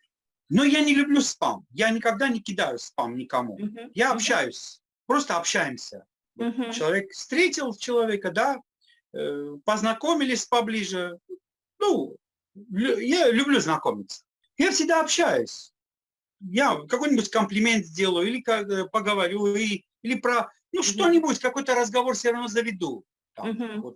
Но я не люблю спам. Я никогда не кидаю спам никому. Угу. Я общаюсь просто общаемся. Угу. Человек встретил человека, да, познакомились поближе. Ну, я люблю знакомиться. Я всегда общаюсь. Я какой-нибудь комплимент сделаю или как, э, поговорю, или, или про, ну, что-нибудь, какой-то разговор все равно заведу. Там, угу. вот.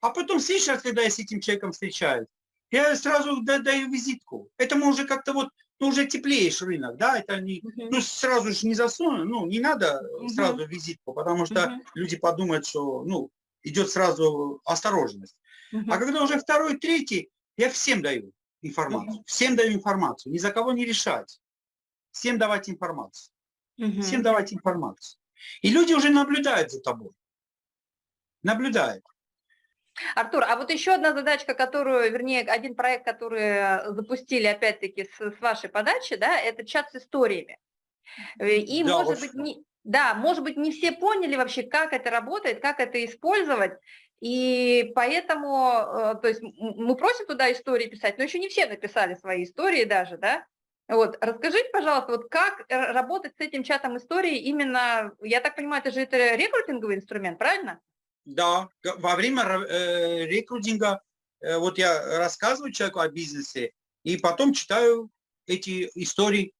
А потом, следующий раз, когда я с этим человеком встречаюсь, я сразу даю визитку. Это мы уже как-то вот ну, уже теплеешь рынок, да, это не, uh-huh. ну, сразу же не засуну, ну, не надо uh-huh. сразу визитку, потому что uh-huh. люди подумают, что, ну, идет сразу осторожность. Uh-huh. А когда уже второй, третий, я всем даю информацию, всем даю информацию, ни за кого не решать, всем давать информацию, всем давать информацию. И люди уже наблюдают за тобой, наблюдают. Артур, а вот еще одна задачка, которую, вернее, один проект, который запустили, опять-таки, с, с вашей подачи, да, это чат с историями. Э, и, да, может быть, не, да, может быть, не все поняли вообще, как это работает, как это использовать, и поэтому, э, то есть мы просим туда истории писать, но еще не все написали свои истории даже, да, вот, расскажите, пожалуйста, вот как работать с этим чатом истории именно, я так понимаю, это же это рекрутинговый инструмент, правильно? Да, во время э, рекрутинга, э, вот я рассказываю человеку о бизнесе, и потом читаю эти истории.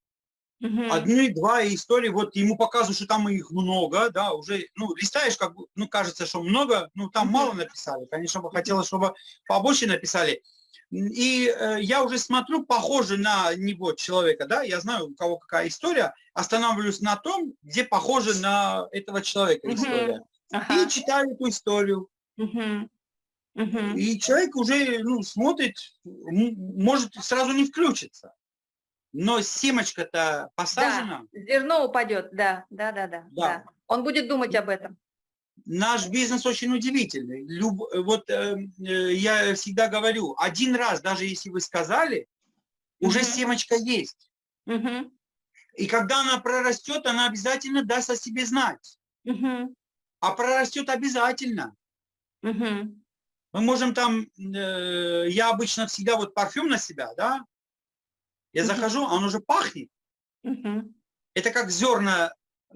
Угу. Одни, два истории, вот ему показывают, что там их много, да, уже, ну, листаешь, как ну, кажется, что много, ну, там угу. мало написали, конечно, бы хотелось, чтобы побольше написали. И э, я уже смотрю, похоже на него человека, да, я знаю, у кого какая история, останавливаюсь на том, где похоже на этого человека история. Угу ага. и читаю эту историю. Угу. Угу. И человек уже ну, смотрит, может сразу не включиться. Но семечка-то посажена. Да, зерно упадет, да, да, да, да, да. Он будет думать об этом. Наш бизнес очень удивительный. Люб, вот э, э я всегда говорю, один раз, даже если вы сказали, уже угу. семечка есть. Угу. И когда она прорастет, она обязательно даст о себе знать. Угу. А прорастет обязательно. Угу. Мы можем там, э, я обычно всегда вот парфюм на себя, да, я захожу, он уже пахнет. Это как зерна,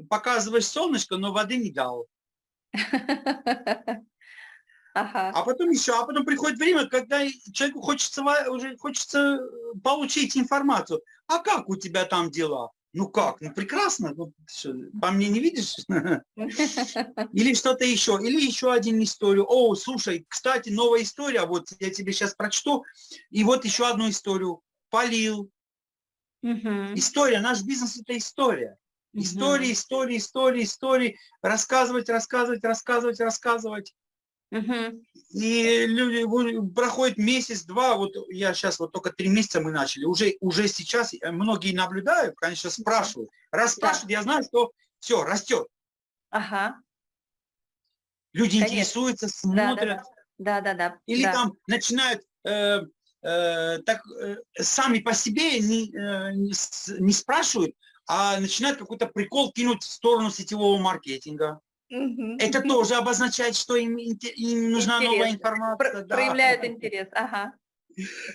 показываешь солнышко, но воды не дал. Ага. А потом еще, а потом приходит время, когда человеку хочется уже хочется получить информацию. А как у тебя там дела? Ну как? Ну прекрасно. Ну, что, по мне не видишь? Или что-то еще. Или еще один историю. О, слушай, кстати, новая история. Вот я тебе сейчас прочту. И вот еще одну историю. Полил. История. Наш бизнес это история. Истории, истории, истории, истории. Рассказывать, рассказывать, рассказывать, рассказывать. Угу. И люди проходит месяц-два, вот я сейчас вот только три месяца мы начали, уже, уже сейчас э, многие наблюдают, конечно, спрашивают. Раз спрашивают, да. я знаю, что все, растет. Ага. Люди конечно. интересуются, смотрят. Да, да, да. да, Или да. там начинают э, так э, сами по себе не, э, не, не спрашивают, а начинают какой-то прикол кинуть в сторону сетевого маркетинга. Это тоже обозначает, что им, им нужна интерес. новая информация. Про да. Проявляют интерес, ага.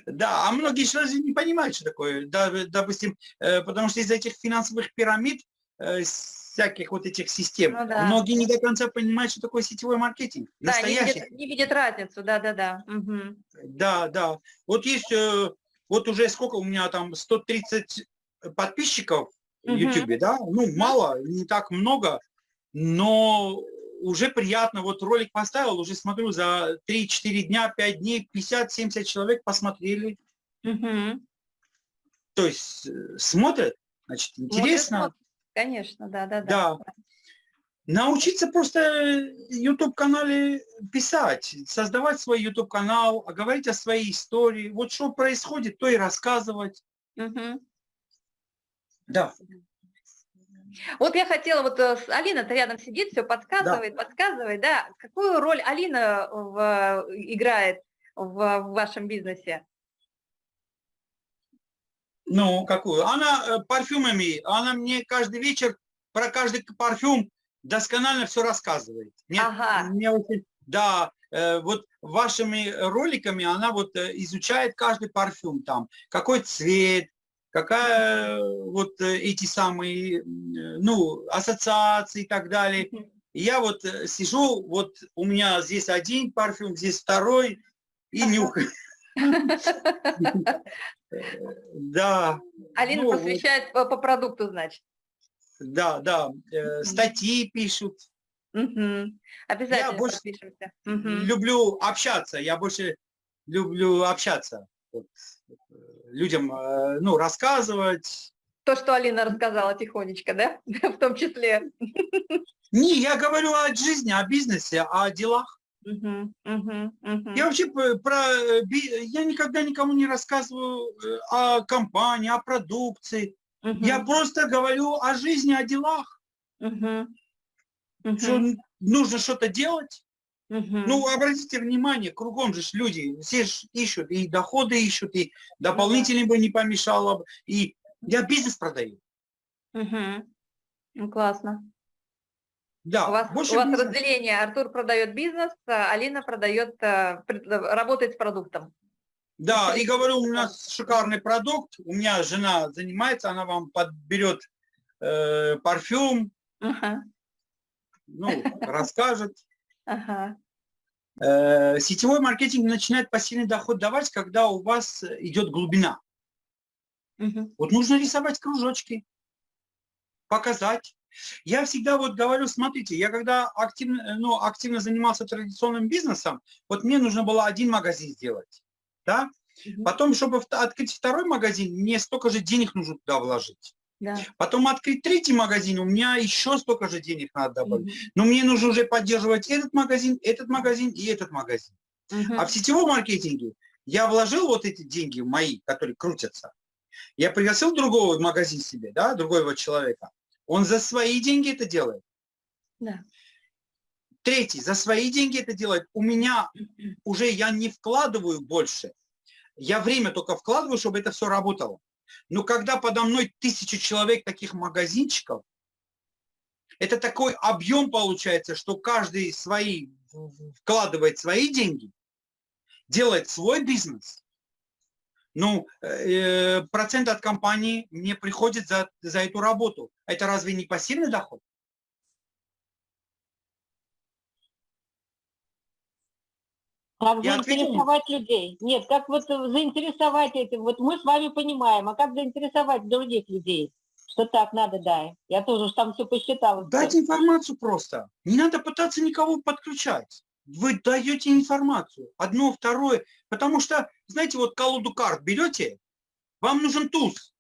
Да, а многие сразу не понимают, что такое. Допустим, э, потому что из этих финансовых пирамид, э, всяких вот этих систем, ну, да. многие не до конца понимают, что такое сетевой маркетинг. Да, настоящий. Не видят, не видят разницу, да-да-да. Угу. Да, да. Вот есть, э, вот уже сколько у меня там, 130 подписчиков в YouTube, да? Ну, мало, не так много, но уже приятно, вот ролик поставил, уже смотрю, за 3-4 дня, 5 дней 50-70 человек посмотрели. Угу. То есть э, смотрят, значит, интересно. Смотрят, Конечно, да, да, да. Да. Научиться просто YouTube-канале писать, создавать свой YouTube-канал, говорить о своей истории. Вот что происходит, то и рассказывать. Угу. Да. Вот я хотела, вот э, Алина-то рядом сидит, все подсказывает, да. подсказывает, да. Какую роль Алина в, играет в, в вашем бизнесе? Ну, какую? Она э, парфюмами, она мне каждый вечер про каждый парфюм досконально все рассказывает. Мне, ага. мне очень, да, э, вот вашими роликами она вот изучает каждый парфюм там, какой цвет, какая вот э, эти самые, ну, ассоциации и так далее. Я вот э, сижу, вот у меня здесь один парфюм, здесь второй, и нюхаю. Да. Алина ну, посвящает по, по продукту, значит. Да, да. Статьи пишут. Обязательно я больше люблю общаться, я больше люблю общаться. Вот людям э, ну, рассказывать. То, что Алина рассказала тихонечко, да? В том числе. Не, я говорю о жизни, о бизнесе, о делах. Uh-huh, uh-huh, uh-huh. Я вообще про... Э, я никогда никому не рассказываю э, о компании, о продукции. Я просто говорю о жизни, о делах. Что нужно что-то делать. Угу. Ну, обратите внимание, кругом же люди, все же ищут, и доходы ищут, и дополнительно бы не помешало. И я бизнес продаю. Угу. Ну, классно. Да, у вас, у вас разделение. Артур продает бизнес, а Алина продает, э, работает с продуктом. Да, и говорю, у нас шикарный продукт. У меня жена занимается, она вам подберет э, парфюм, ага. ну, расскажет. Ага. Э, сетевой маркетинг начинает пассивный доход давать, когда у вас идет глубина. Угу. Вот нужно рисовать кружочки, показать. Я всегда вот говорю, смотрите, я когда активно, ну, активно занимался традиционным бизнесом, вот мне нужно было один магазин сделать, да? Потом, чтобы открыть второй магазин, мне столько же денег нужно туда вложить. Да. Потом открыть третий магазин, у меня еще столько же денег надо добавить. Угу. Но мне нужно уже поддерживать этот магазин, этот магазин и этот магазин. Угу. А в сетевом маркетинге я вложил вот эти деньги мои, которые крутятся. Я пригласил другого магазин себе, да, другого человека. Он за свои деньги это делает. Да. Третий, за свои деньги это делает. У меня уже я не вкладываю больше. Я время только вкладываю, чтобы это все работало. Но когда подо мной тысячи человек таких магазинчиков, это такой объем получается, что каждый свои, вкладывает свои деньги, делает свой бизнес. Ну, э, процент от компании мне приходит за, за эту работу. Это разве не пассивный доход? Как Я заинтересовать ответил. людей? Нет, как вот заинтересовать этим? Вот мы с вами понимаем, а как заинтересовать других людей? Что так надо, да. Я тоже уж там все посчитала. Дать информацию просто. Не надо пытаться никого подключать. Вы даете информацию. Одно, второе. Потому что, знаете, вот колоду карт берете, вам нужен туз.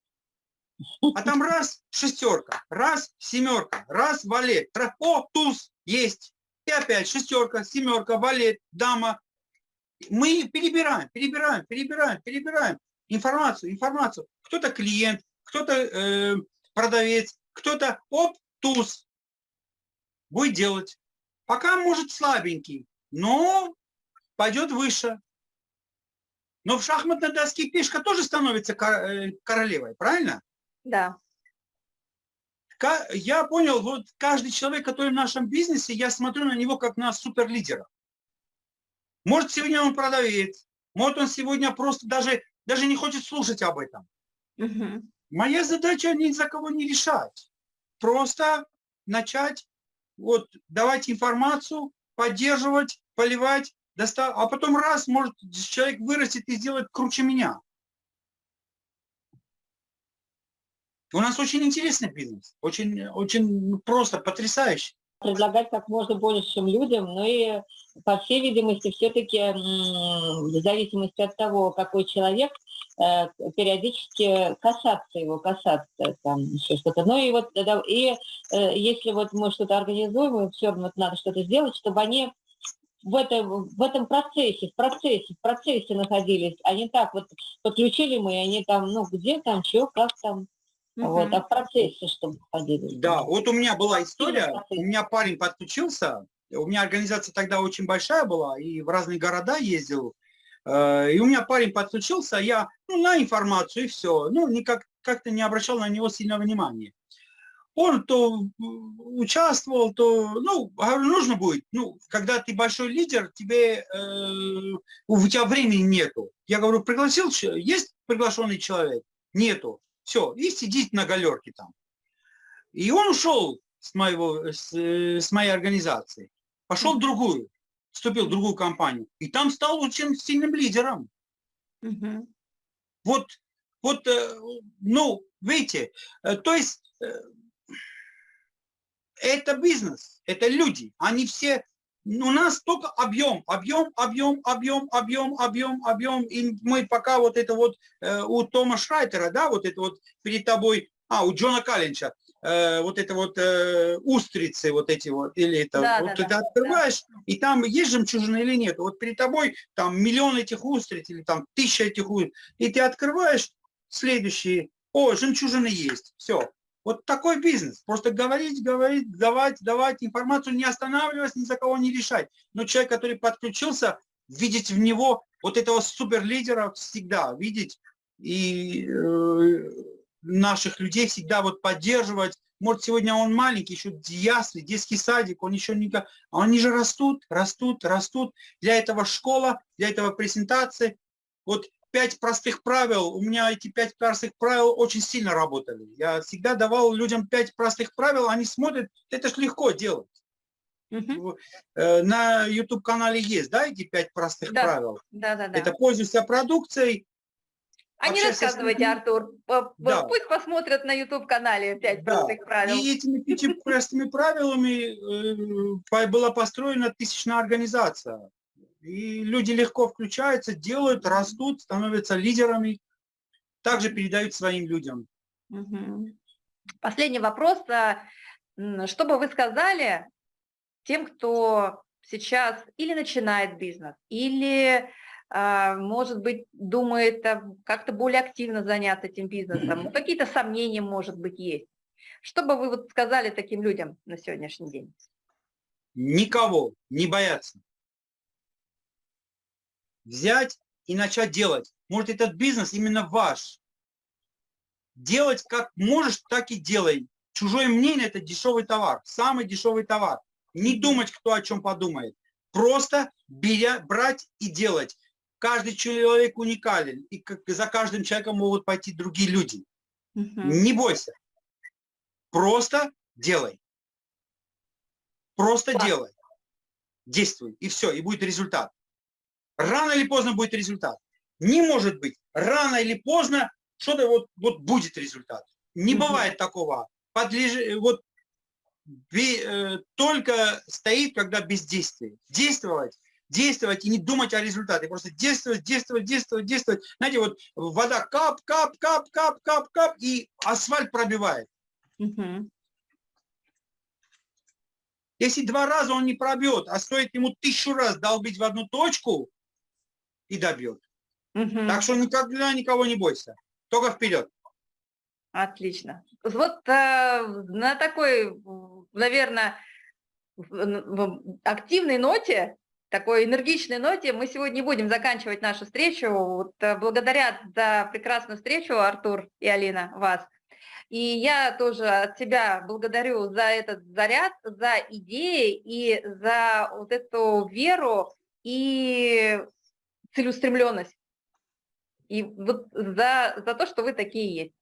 А там раз шестерка, раз семерка, раз валет. О, туз есть. И опять шестерка, семерка, валет, дама. Мы перебираем, перебираем, перебираем, перебираем информацию, информацию. Кто-то клиент, кто-то э, продавец, кто-то, оп, туз, будет делать. Пока может слабенький, но пойдет выше. Но в шахматной доске пешка тоже становится э, королевой, правильно? Да. Я понял, вот каждый человек, который в нашем бизнесе, я смотрю на него как на суперлидера. Может, сегодня он продавец, может, он сегодня просто даже, даже не хочет слушать об этом. Угу. Моя задача ни за кого не решать. Просто начать вот, давать информацию, поддерживать, поливать, достав... а потом раз, может, человек вырастет и сделает круче меня. У нас очень интересный бизнес, очень, очень просто, потрясающий. Предлагать как можно большим людям, но и, по всей видимости, все-таки в зависимости от того, какой человек, периодически касаться его, касаться там еще что-то. Ну и вот и э, если вот мы что-то организуем, все равно надо что-то сделать, чтобы они в этом, в этом процессе, в процессе, в процессе находились, а не так вот подключили мы, и они там, ну где там, что, как там, угу. вот, а в процессе чтобы ходили. Да, вот у меня была история, у меня парень подключился, у меня организация тогда очень большая была, и в разные города ездил, Э, и у меня парень подключился, я ну, на информацию и все. Ну, никак как-то не обращал на него сильного внимания. Он то участвовал, то, ну, нужно будет. Ну, когда ты большой лидер, тебе, э, у тебя времени нету. Я говорю, пригласил, есть приглашенный человек? Нету. Все, и сидит на галерке там. И он ушел с, моего, с, с моей организации, пошел в другую вступил в другую компанию, и там стал очень сильным лидером. Угу. Вот, вот, э, ну, видите, э, то есть э, это бизнес, это люди, они все, у нас только объем, объем, объем, объем, объем, объем, объем, и мы пока вот это вот у Тома Шрайтера, да, вот это вот перед тобой, а, у Джона Каллинча, э, вот это вот э, устрицы, вот эти вот, или это, да, вот да, ты да, открываешь, да. и там есть жемчужина или нет. Вот перед тобой там миллион этих устриц, или там тысяча этих устриц, и ты открываешь следующие, о, жемчужины есть, все. Вот такой бизнес. Просто говорить, говорить, давать, давать информацию, не останавливаясь, ни за кого не решать. Но человек, который подключился, видеть в него вот этого суперлидера всегда, видеть и э, наших людей всегда вот поддерживать. Может, сегодня он маленький, еще ясли, детский садик, он еще не... А они же растут, растут, растут. Для этого школа, для этого презентации. Вот пять простых правил, у меня эти пять простых правил очень сильно работали. Я всегда давал людям пять простых правил, они смотрят, это ж легко делать. Угу. На YouTube-канале есть, да, эти пять простых да. правил? Да, да, да. Это пользуйся продукцией, а не рассказывайте, Артур. Да. Пусть посмотрят на YouTube-канале «Пять да. простых правил». И этими пяти простыми правилами э, была построена тысячная организация. И люди легко включаются, делают, растут, становятся лидерами, также передают своим людям. Последний вопрос. А, что бы вы сказали тем, кто сейчас или начинает бизнес, или может быть, думает как-то более активно заняться этим бизнесом, ну, какие-то сомнения, может быть, есть. Что бы вы вот сказали таким людям на сегодняшний день? Никого не бояться. Взять и начать делать. Может, этот бизнес именно ваш. делать как можешь, так и делай. Чужое мнение – это дешевый товар, самый дешевый товар. Не думать, кто о чем подумает. Просто беря, брать и делать. Каждый человек уникален, и за каждым человеком могут пойти другие люди. Угу. Не бойся. Просто делай. Просто Класс. делай. Действуй, и все, и будет результат. Рано или поздно будет результат. Не может быть. Рано или поздно что-то вот, вот будет результат. Не угу. бывает такого. Подлеж... Вот э, только стоит, когда бездействие. Действовать, действовать и не думать о результате. Просто действовать, действовать, действовать, действовать. Знаете, вот вода кап, кап, кап, кап, кап, кап, и асфальт пробивает. Угу. Если два раза он не пробьет, а стоит ему тысячу раз долбить в одну точку, и добьет. Угу. Так что никогда никого не бойся. Только вперед. Отлично. Вот э, на такой, наверное, активной ноте, такой энергичной ноте мы сегодня будем заканчивать нашу встречу. Вот, э, благодаря за прекрасную встречу, Артур и Алина, вас. И я тоже от себя благодарю за этот заряд, за идеи и за вот эту веру и целеустремленность. И вот за, за то, что вы такие есть.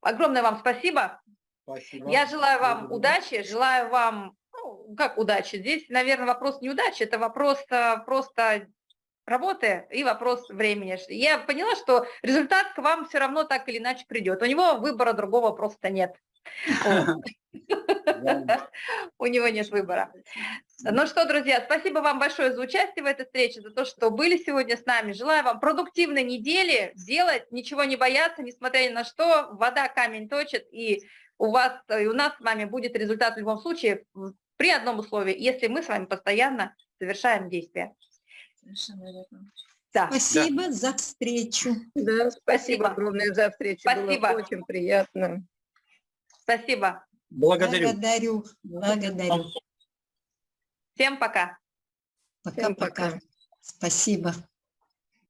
Огромное вам спасибо. Спасибо. Я желаю вам спасибо. удачи, желаю вам, ну, как удачи, здесь, наверное, вопрос не удачи, это вопрос а, просто работы и вопрос времени. Я поняла, что результат к вам все равно так или иначе придет. У него выбора другого просто нет. У него нет выбора. Ну что, друзья, спасибо вам большое за участие в этой встрече, за то, что были сегодня с нами. Желаю вам продуктивной недели, делать, ничего не бояться, несмотря ни на что. Вода камень точит, и у вас и у нас с вами будет результат в любом случае при одном условии, если мы с вами постоянно совершаем действия. Совершенно верно. Да. Спасибо да. за встречу. Да, спасибо, спасибо огромное за встречу. Спасибо. Было очень приятно. Спасибо. Благодарю. Благодарю. Благодарю. Всем пока. Пока-пока. Спасибо.